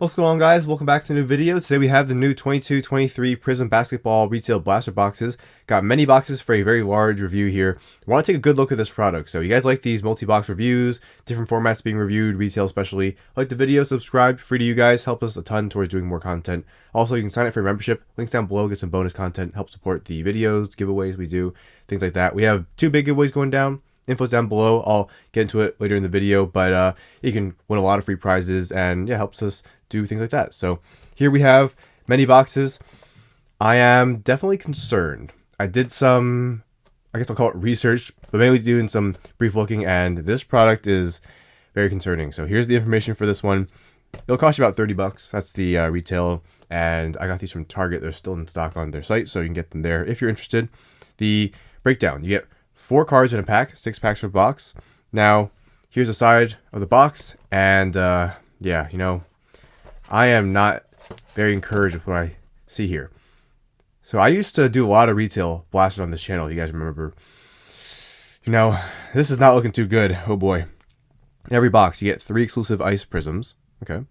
What's going on guys? Welcome back to a new video. Today we have the new 22-23 Prizm Basketball Retail Blaster boxes. Got many boxes for a very large review here. Want to take a good look at this product. So you guys like these multi-box reviews, different formats being reviewed, retail especially. Like the video, subscribe, free to you guys, help us a ton towards doing more content. Also, you can sign up for membership, links down below, get some bonus content, help support the videos, giveaways we do, things like that. We have two big giveaways going down info down below. I'll get into it later in the video, but uh, you can win a lot of free prizes and yeah, helps us do things like that. So here we have many boxes. I am definitely concerned. I did some, I guess I'll call it research, but mainly doing some brief looking, and this product is very concerning. So here's the information for this one. It'll cost you about 30 bucks. That's the uh, retail, and I got these from Target. They're still in stock on their site, so you can get them there if you're interested. The breakdown, you get four cards in a pack, six packs per box. Now, here's the side of the box, and uh, yeah, you know, I am not very encouraged with what I see here. So I used to do a lot of retail blasters on this channel, you guys remember. You know, this is not looking too good. Oh boy. In every box, you get three exclusive ice Prizms. Okay.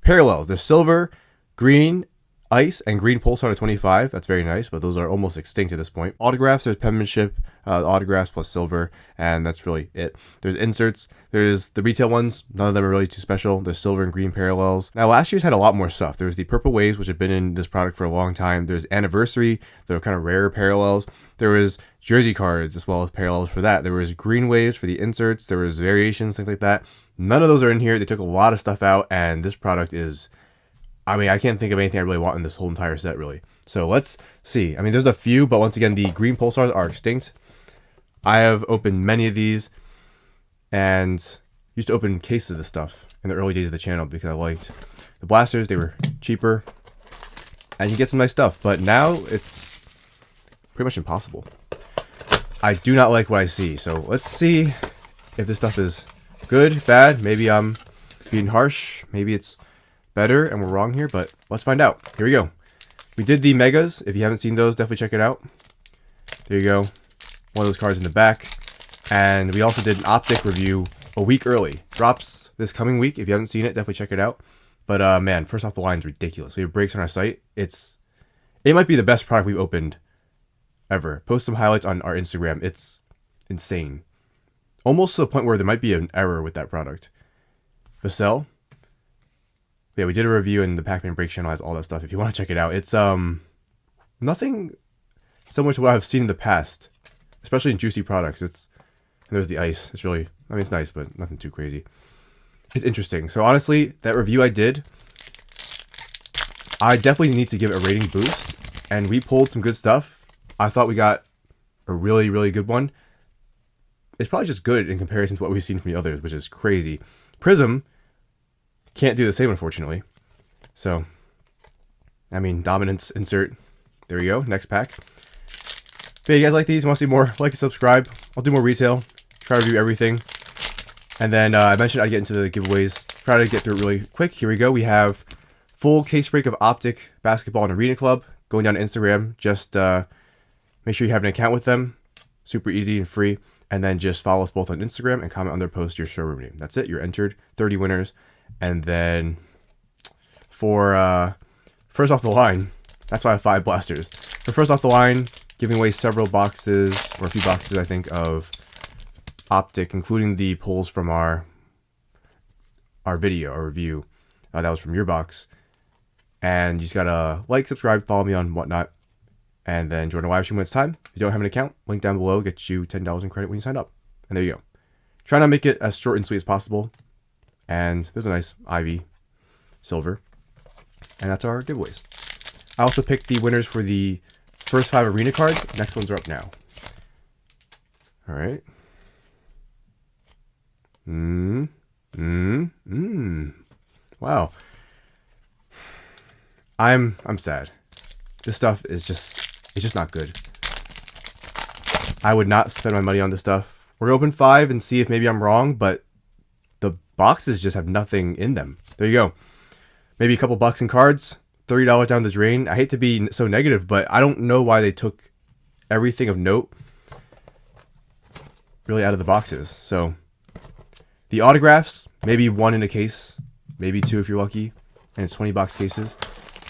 Parallels. They're silver, green, ice and green pulsar to 25 that's very nice but those are almost extinct at this point. Autographs there's penmanship uh, autographs plus silver and that's really it. There's inserts. There's the retail ones. None of them are really too special. There's silver and green parallels. Now last year's had a lot more stuff. There was the purple waves which have been in this product for a long time. There's anniversary were kind of rare parallels. There was jersey cards as well as parallels for that. There was green waves for the inserts. There was variations things like that. None of those are in here. They took a lot of stuff out and this product is I mean, I can't think of anything I really want in this whole entire set, really. So let's see. I mean, there's a few, but once again, the green pulsars are extinct. I have opened many of these and used to open cases of this stuff in the early days of the channel because I liked the blasters. They were cheaper and you get some nice stuff, but now it's pretty much impossible. I do not like what I see. So let's see if this stuff is good, bad. Maybe I'm being harsh. Maybe it's better and we're wrong here, but let's find out. Here we go. We did the Megas. If you haven't seen those, definitely check it out. There you go. One of those cards in the back. And we also did an Optic review a week early. Drops this coming week. If you haven't seen it, definitely check it out. But uh, man, first off the line's ridiculous. We have breaks on our site. It's It might be the best product we've opened ever. Post some highlights on our Instagram. It's insane. Almost to the point where there might be an error with that product. Vassell, yeah, we did a review and the Pac-Man Break channel has all that stuff. If you want to check it out, it's um nothing similar to what I've seen in the past, especially in juicy products. It's and there's the ice. It's really, I mean, it's nice, but nothing too crazy. It's interesting. So honestly, that review I did, I definitely need to give it a rating boost. And we pulled some good stuff. I thought we got a really, really good one. It's probably just good in comparison to what we've seen from the others, which is crazy. Prizm can't do the same, unfortunately. So, I mean, dominance insert. There we go. Next pack. If you guys like these, want to see more, like and subscribe. I'll do more retail. Try to review everything. And then uh, I mentioned I'd get into the giveaways. Try to get through it really quick. Here we go. We have full case break of Optic Basketball and Arena Club going down to Instagram. Just uh, make sure you have an account with them. Super easy and free. And then just follow us both on Instagram and comment on their post your showroom name. That's it. You're entered. 30 winners. And then for uh, first off the line, that's why I have five blasters. For first off the line, giving away several boxes, or a few boxes, I think, of Optic, including the pulls from our our video, our review. Uh, that was from your box. And you just gotta like, subscribe, follow me on whatnot, and then join a live stream when it's time. If you don't have an account, link down below gets you $10 in credit when you sign up. And there you go. Try to make it as short and sweet as possible. And there's a nice Ivey silver. And that's our giveaways. I also picked the winners for the first five arena cards. Next ones are up now. All right. Mmm. Mmm. Mmm. Wow. I'm I'm sad. This stuff is just it's just not good. I would not spend my money on this stuff. We're gonna open five and see if maybe I'm wrong, but boxes just have nothing in them. There you go. Maybe a couple bucks in cards, $30 down the drain. I hate to be so negative, but I don't know why they took everything of note really out of the boxes. So the autographs, maybe one in a case, maybe two if you're lucky. and it's 20 box cases.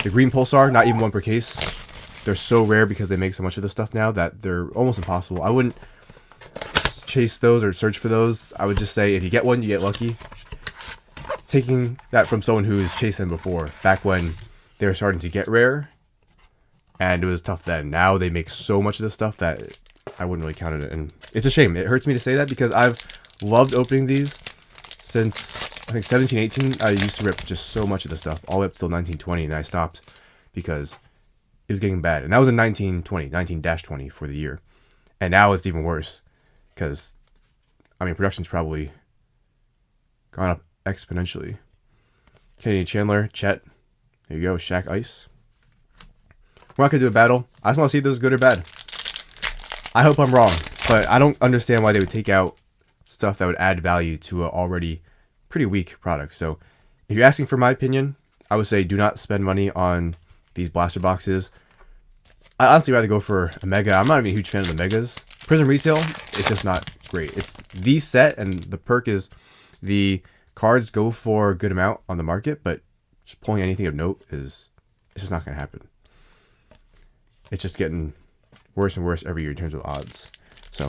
The green Pulsar, not even one per case. They're so rare because they make so much of this stuff now that they're almost impossible. I wouldn't chase those or search for those. I would just say if you get one, you get lucky. Taking that from someone who's chased them before, back when they were starting to get rare, and it was tough then. Now they make so much of this stuff that I wouldn't really count it. And it's a shame. It hurts me to say that because I've loved opening these since I think 17, 18. I used to rip just so much of the stuff all the way up till 1920, and I stopped because it was getting bad. And that was in 1920, 19-20 for the year. And now it's even worse because, I mean, production's probably gone up exponentially. Kenny Chandler, Chet, there you go, Shaq Ice. We're not to do a battle. I just want to see if this is good or bad. I hope I'm wrong, but I don't understand why they would take out stuff that would add value to an already pretty weak product. So if you're asking for my opinion, I would say do not spend money on these blaster boxes. I'd honestly rather go for a mega. I'm not even a huge fan of the megas. Prizm Retail, it's just not great. It's the set, and the perk is the cards go for a good amount on the market, but just pulling anything of note is it's just not going to happen. It's just getting worse and worse every year in terms of odds. So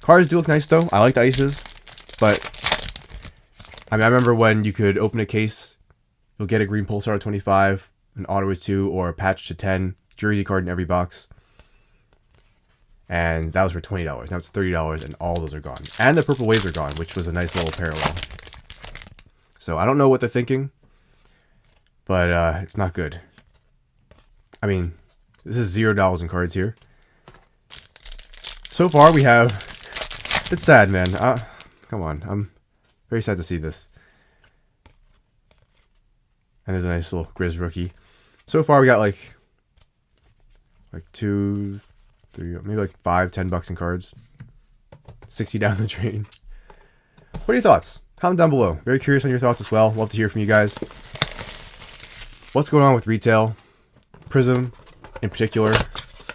cards do look nice though. I like the ices, but I mean I remember when you could open a case, you'll get a green pulsar at 25, an auto at 2, or a patch to 10, jersey card in every box. And that was for $20. Now it's $30 and all those are gone. And the purple waves are gone, which was a nice little parallel. So I don't know what they're thinking, but uh, it's not good. I mean, this is zero dollars in cards here. So far, we have. It's sad, man. Uh, come on, I'm very sad to see this. And there's a nice little Grizz rookie. So far, we got like like two, three, maybe like five, ten bucks in cards. Sixty down the drain. What are your thoughts? Comment down below. Very curious on your thoughts as well. Love to hear from you guys. What's going on with retail? Prizm, in particular.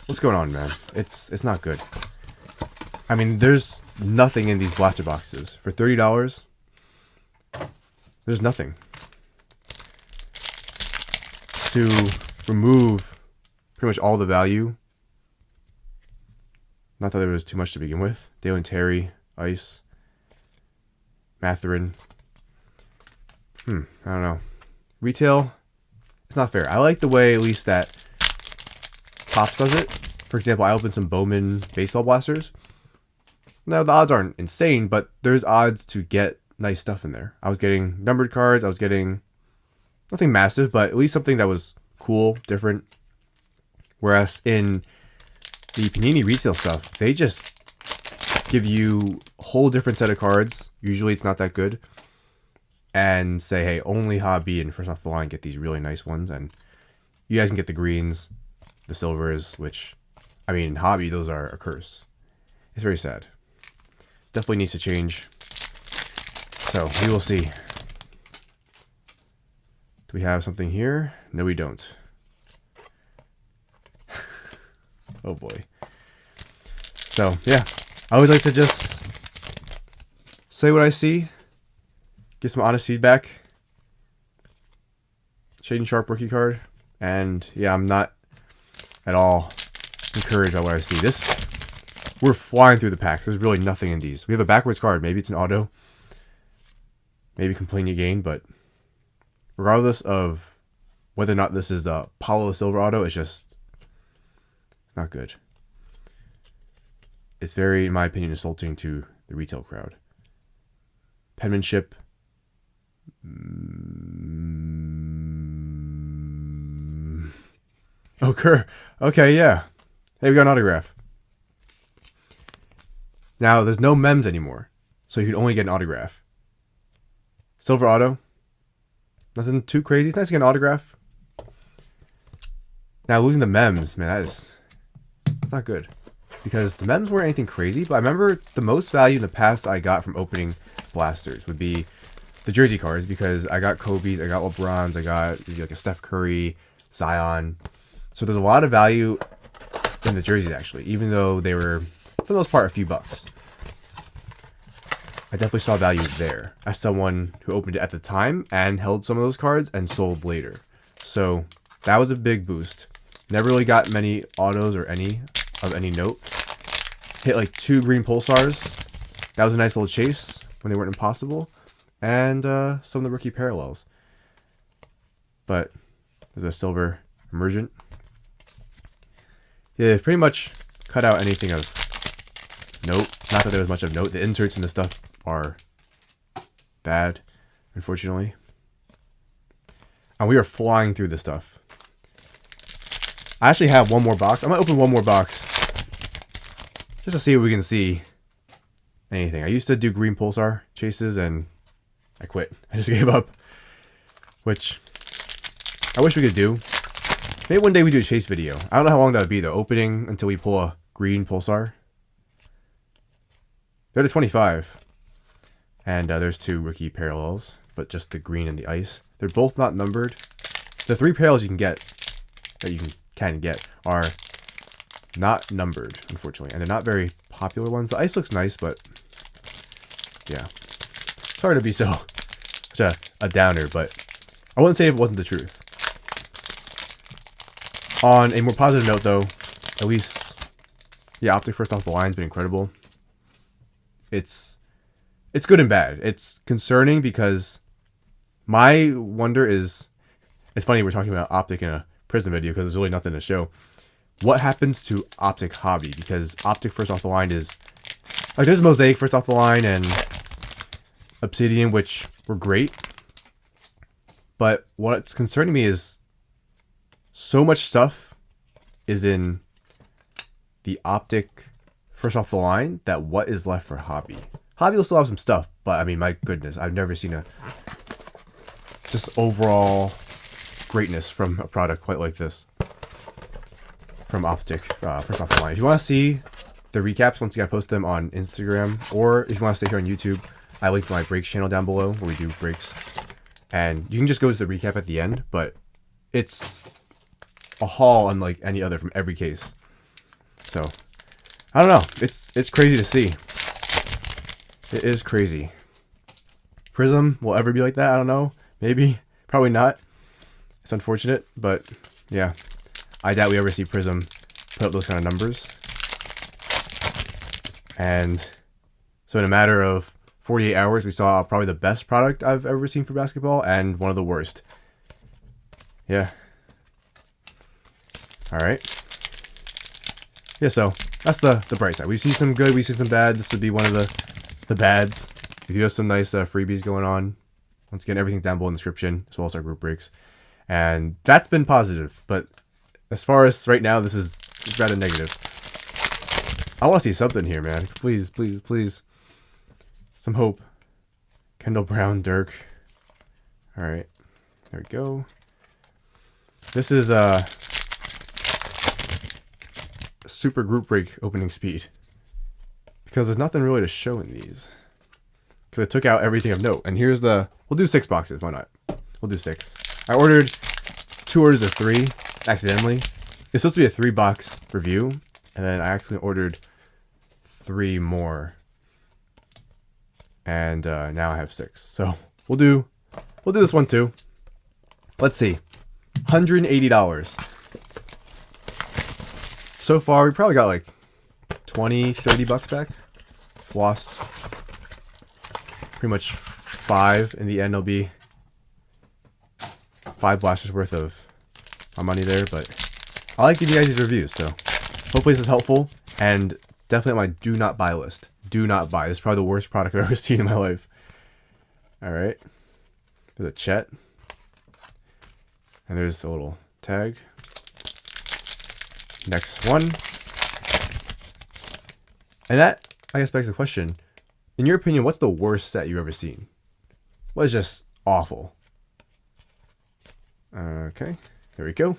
What's going on, man? It's it's not good. I mean, there's nothing in these blaster boxes. For $30, there's nothing. To remove pretty much all the value. Not that there was too much to begin with. Dalen Terry, Ice, Mathurin. Hmm, I don't know. Retail, it's not fair. I like the way, at least, that Topps does it. For example, I opened some Bowman baseball blasters. Now, the odds aren't insane, but there's odds to get nice stuff in there. I was getting numbered cards. I was getting nothing massive, but at least something that was cool, different. Whereas in the Panini retail stuff, they just give you a whole different set of cards. Usually it's not that good. And say, hey, only hobby and first off the line get these really nice ones. And you guys can get the greens, the silvers, which, I mean, hobby, those are a curse. It's very sad. Definitely needs to change. So, we will see. Do we have something here? No, we don't. Oh boy. So, yeah. I always like to just say what I see, get some honest feedback. Shaedon Sharpe rookie card. And yeah, I'm not at all encouraged by what I see. This, we're flying through the packs. There's really nothing in these. We have a backwards card. Maybe it's an auto. Maybe complain again, but regardless of whether or not this is a Paolo Silver auto, it's just not good. It's very, in my opinion, insulting to the retail crowd. Penmanship. Mm. Oh, Kerr. Okay, yeah. Hey, we got an autograph. Now, there's no mems anymore, so you can only get an autograph. Silver auto. Nothing too crazy. It's nice to get an autograph. Now, losing the mems, man, that is not good. Because the mems weren't anything crazy, but I remember the most value in the past I got from opening blasters would be the jersey cards because I got Kobe's, I got LeBron's, I got like a Steph Curry, Zion. So there's a lot of value in the jerseys actually, even though they were for the most part a few bucks. I definitely saw value there as someone who opened it at the time and held some of those cards and sold later. So that was a big boost. Never really got many autos or any of any note. Hit like two green pulsars. That was a nice little chase when they weren't impossible. And uh, some of the rookie parallels. But there's a silver emergent. Yeah, pretty much cut out anything of note. Not that there was much of note. The inserts and the stuff are bad, unfortunately. And we are flying through this stuff. I actually have one more box. I'm going to open one more box. Just to see if we can see anything. I used to do green pulsar chases and I quit. I just gave up. Which I wish we could do. Maybe one day we do a chase video. I don't know how long that would be though. Opening until we pull a green pulsar. They're to 25. And uh, there's two rookie parallels, but just the green and the ice. They're both not numbered. The three parallels you can get, that you can, can get, are not numbered, unfortunately. And they're not very popular ones. The ice looks nice, but yeah. Sorry to be so such a, a downer, but I wouldn't say it wasn't the truth. On a more positive note, though, at least the optic first off the line has been incredible. It's it's good and bad. It's concerning because my wonder is it's funny we're talking about optic in a Prizm video because there's really nothing to show. What happens to optic hobby? Because optic first off the line is like there's mosaic first off the line and obsidian which were great. But what's concerning me is so much stuff is in the optic first off the line that what is left for hobby? Hobby will still have some stuff, but I mean, my goodness, I've never seen a just overall greatness from a product quite like this from Optic uh, first off. If you want to see the recaps, once again, I post them on Instagram, or if you want to stay here on YouTube, I link my breaks channel down below where we do breaks, and you can just go to the recap at the end. But it's a haul unlike any other from every case. So I don't know. It's it's crazy to see. It is crazy. Prizm will ever be like that? I don't know. Maybe. Probably not. It's unfortunate, but yeah. I doubt we ever see Prizm put up those kind of numbers. And so in a matter of 48 hours, we saw probably the best product I've ever seen for basketball and one of the worst. Yeah. All right. Yeah, so that's the, the bright side. We see some good, we see some bad. This would be one of the the bads. We do have some nice uh, freebies going on. Once again, everything down below in the description, as well as our group breaks. And that's been positive. But as far as right now, this is rather negative. I want to see something here, man. Please, please, please. Some hope. Kendall Brown, Dirk. All right. There we go. This is uh, a super group break opening speed. Because there's nothing really to show in these. Because I took out everything of note. And here's the... We'll do six boxes. Why not? We'll do six. I ordered two orders of three, accidentally. It's supposed to be a three box review. And then I actually ordered three more. And uh, now I have six. So we'll do... We'll do this one too. Let's see. $180. So far, we probably got like 20, 30 bucks back lost pretty much five. In the end, it'll be five blasters worth of my money there. But I like giving you guys these reviews, so hopefully this is helpful. And definitely on my do not buy list. Do not buy. This is probably the worst product I've ever seen in my life. All right. There's a Chet. And there's a little tag. Next one. And that I guess begs the question, in your opinion, what's the worst set you've ever seen? What is just awful? Okay, there we go.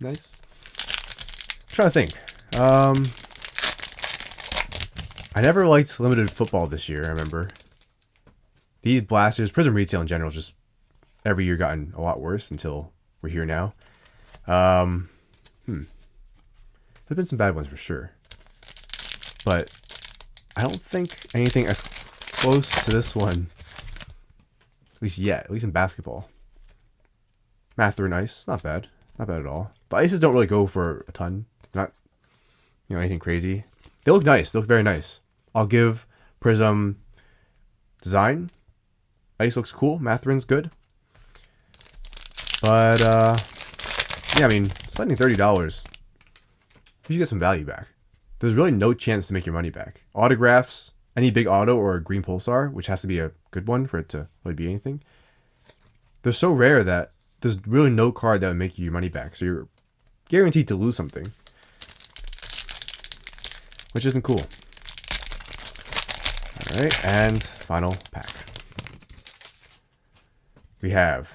Nice. I'm trying to think. Um, I never liked limited football this year, I remember. These blasters, Prizm Retail in general, just every year gotten a lot worse until we're here now. Um, hmm. There's been some bad ones for sure but I don't think anything as close to this one. At least yet, at least in basketball. Mathurin Ice, not bad. Not bad at all. The ices don't really go for a ton. Not, you know, anything crazy. They look nice. They look very nice. I'll give Prizm design. Ice looks cool. Mathurin's good. But, uh, yeah, I mean, spending $30, you should get some value back. There's really no chance to make your money back. Autographs, any big auto or a green pulsar, which has to be a good one for it to really be anything, they're so rare that there's really no card that would make you your money back. So you're guaranteed to lose something. Which isn't cool. Alright, and final pack. We have.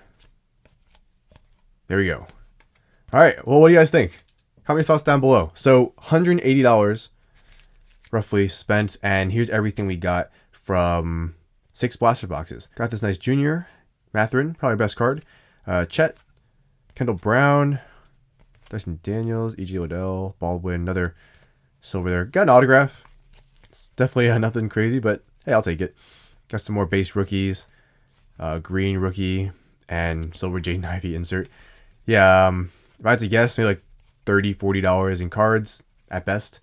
There we go. Alright, well, what do you guys think? Comment your thoughts down below. So, $180 roughly spent, and here's everything we got from six blaster boxes. Got this nice junior, Mathurin, probably best card. Uh, Chet, Kendall Brown, Dyson Daniels, E.G. Odell, Baldwin, another silver there. Got an autograph. It's definitely uh, nothing crazy, but hey, I'll take it. Got some more base rookies. Uh, green rookie and silver Jaden Ivey insert. Yeah, um, if I had to guess, maybe like 30 $40 in cards at best.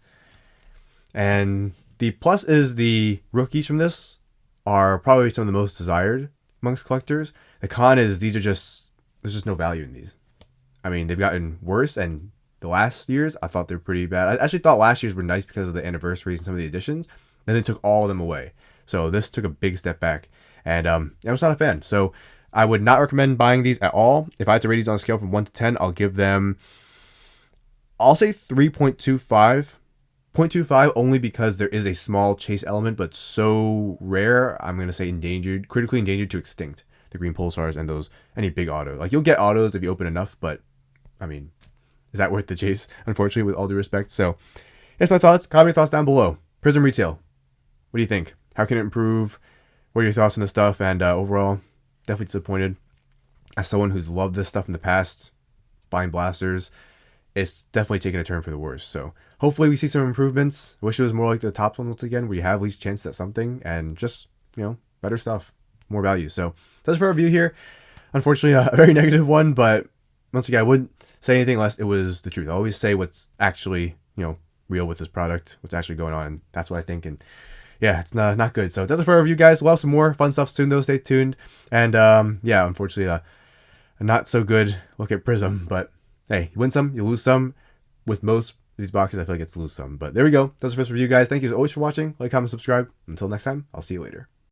And the plus is the rookies from this are probably some of the most desired amongst collectors. The con is these are just, there's just no value in these. I mean, they've gotten worse, and the last years, I thought they're pretty bad. I actually thought last year's were nice because of the anniversaries and some of the additions. Then they took all of them away. So this took a big step back. And um, I was not a fan. So I would not recommend buying these at all. If I had to rate these on a scale from 1 to 10, I'll give them, I'll say 3.25. 0.25 only because there is a small chase element, but so rare, I'm going to say endangered, critically endangered to extinct. The green pulsars and those, any big auto. Like, you'll get autos if you open enough, but, I mean, is that worth the chase? Unfortunately, with all due respect. So, here's my thoughts. Comment your thoughts down below. Prizm Retail. What do you think? How can it improve? What are your thoughts on this stuff? And uh, overall, definitely disappointed. As someone who's loved this stuff in the past, buying blasters, it's definitely taken a turn for the worse. So hopefully we see some improvements. Wish it was more like the Topps one once again, where you have least chance at something and just, you know, better stuff, more value. So that's for our review here. Unfortunately, a very negative one, but once again, I wouldn't say anything unless it was the truth. I always say what's actually, you know, real with this product, what's actually going on, and that's what I think. And yeah, it's not, not good. So that's it for our review, guys. We'll have some more fun stuff soon, though. Stay tuned. And um, yeah, unfortunately, uh, not so good look at Prizm. But hey, you win some, you lose some. With most of these boxes, I feel like it's lose some. But there we go. That's the first review, guys. Thank you always for watching. Like, comment, subscribe. Until next time, I'll see you later.